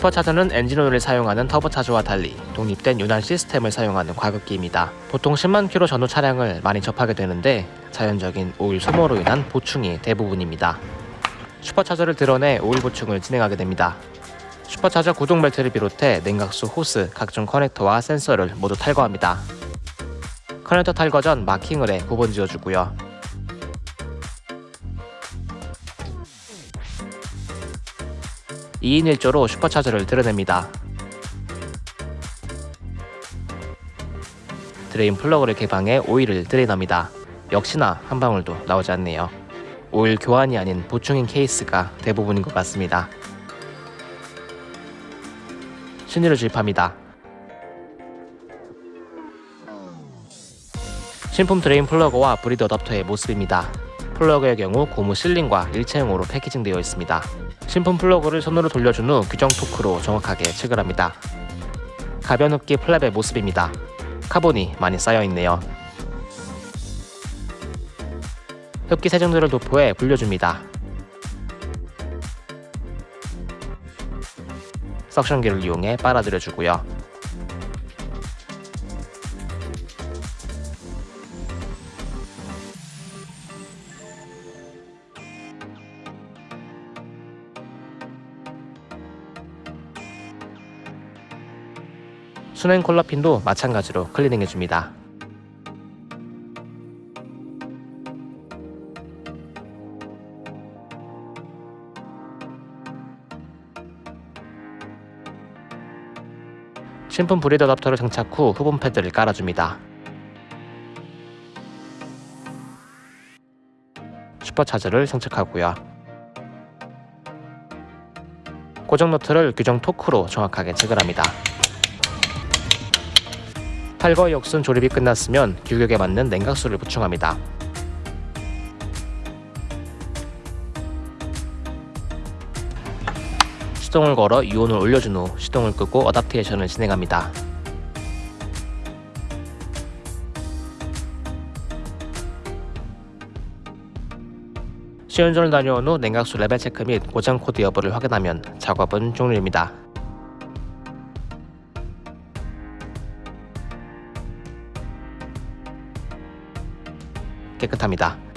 슈퍼차저는 엔진오일을 사용하는 터보차저와 달리 독립된 윤활 시스템을 사용하는 과급기입니다. 보통 10만 킬로 전후 차량을 많이 접하게 되는데 자연적인 오일 소모로 인한 보충이 대부분입니다. 슈퍼차저를 들어내 오일 보충을 진행하게 됩니다. 슈퍼차저 구동 벨트를 비롯해 냉각수 호스, 각종 커넥터와 센서를 모두 탈거합니다. 커넥터 탈거 전 마킹을 해 구분 지어주고요. 2인 1조로 슈퍼차저를 들어냅니다. Drain 플러그를 개방해 오일을 drain합니다. 역시나 한 방울도 나오지 않네요. 오일 교환이 아닌 보충인 케이스가 대부분인 것 같습니다. 신유를 주입합니다. 신품 drain 플러그와 bleed adapter의 모습입니다. 플러그의 경우 고무 sealing과 일체형으로 packaging되어 있습니다. 신품 플러그를 손으로 돌려준 후 규정 토크로 정확하게 체결합니다. 가변 흡기 플랩의 모습입니다. 카본이 많이 쌓여있네요. 흡기 세정제를 도포해 불려줍니다. suction기를 이용해 빨아들여주고요. 순행 콜라핀도 마찬가지로 클리닝해줍니다. 신품 브리드 어답터를 장착 후 후분 패드를 깔아줍니다. 슈퍼차저를 장착하고요. 고정 너트를 규정 토크로 정확하게 체결합니다. 탈거 역순 조립이 끝났으면 규격에 맞는 냉각수를 보충합니다. 시동을 걸어 이온을 올려준 후 시동을 끄고 어답테이션을 진행합니다. 시운전을 다녀온 후 냉각수 레벨 체크 및 고장 코드 여부를 확인하면 작업은 종료입니다. 깨끗합니다.